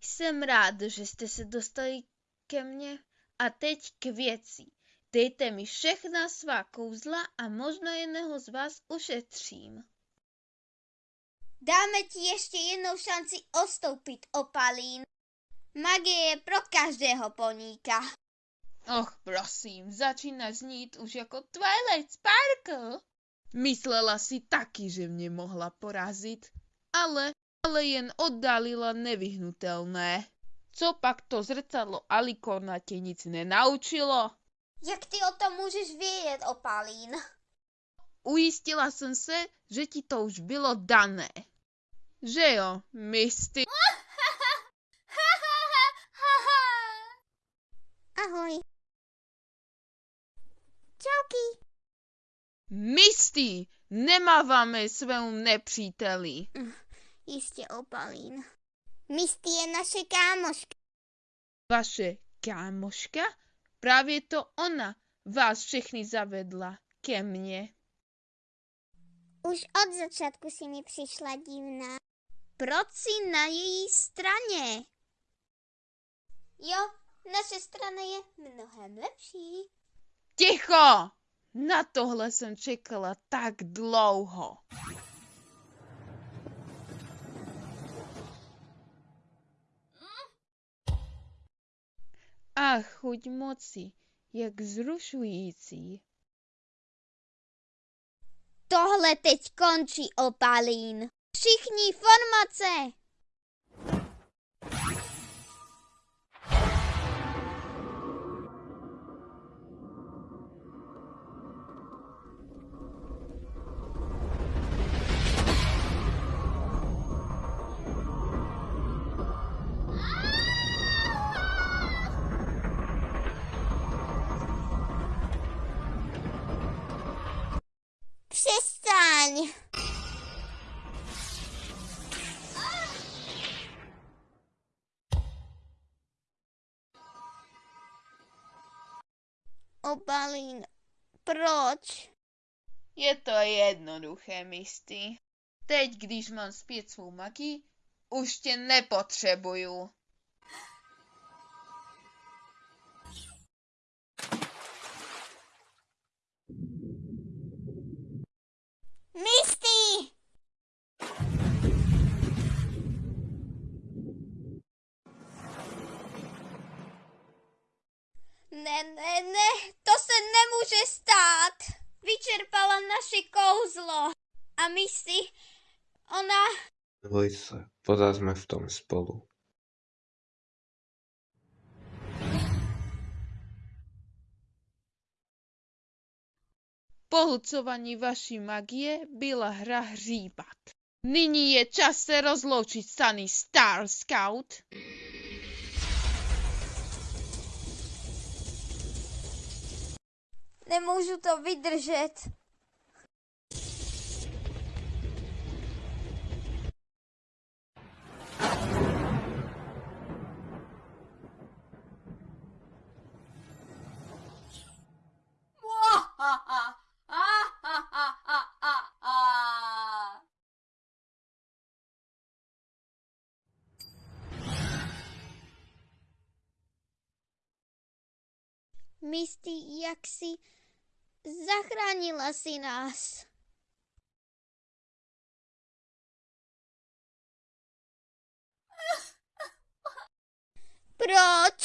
Jsem rád, že jste se dostali ke mně. A teď k věci. Dejte mi všechna svá kouzla a možno jedného z vás ušetřím. Dáme ti ještě jednou šanci ostoupit, Opalín. Magie je pro každého poníka. Och, prosím, začína znít už jako Twilight Sparkle. Myslela si taky, že mě mohla porazit, ale, ale jen oddalila nevyhnutelné. Co pak to zrcadlo Alikorna tě nic nenaučilo? Jak ty o tom můžeš vědět, Opalín? Ujistila jsem se, že ti to už bylo dané. Že jo, Misty? Ahoj. Čauky. Misty, nemáváme svému nepříteli. Jistě, Opalín. Misty je naše kámoška. Vaše kámoška? Právě to ona vás všechny zavedla ke mně. Už od začátku si mi přišla divná. Proč si na její straně? Jo, naše strana je mnohem lepší. Ticho! Na tohle jsem čekala tak dlouho. Ach, chuť moci, jak zrušující. Tohle teď končí, Opalín. Všichni formace! Opalín, proč? Je to jednoduché, Misty. Teď, když mám zpět svou magii, už tě nepotřebuju. Misty! Ne, ne, ne, to se nemůže stát. Vyčerpala naše kouzlo. A Misty, ona... Neboj sa, pořád sme v tom spolu. Pohlcování vaší magie byla hra hříbat. Nyní je čas se rozloučit Sunny Star Scout. Nemůžu to vydržet. Misty, jak si zachránila si nás. Proč?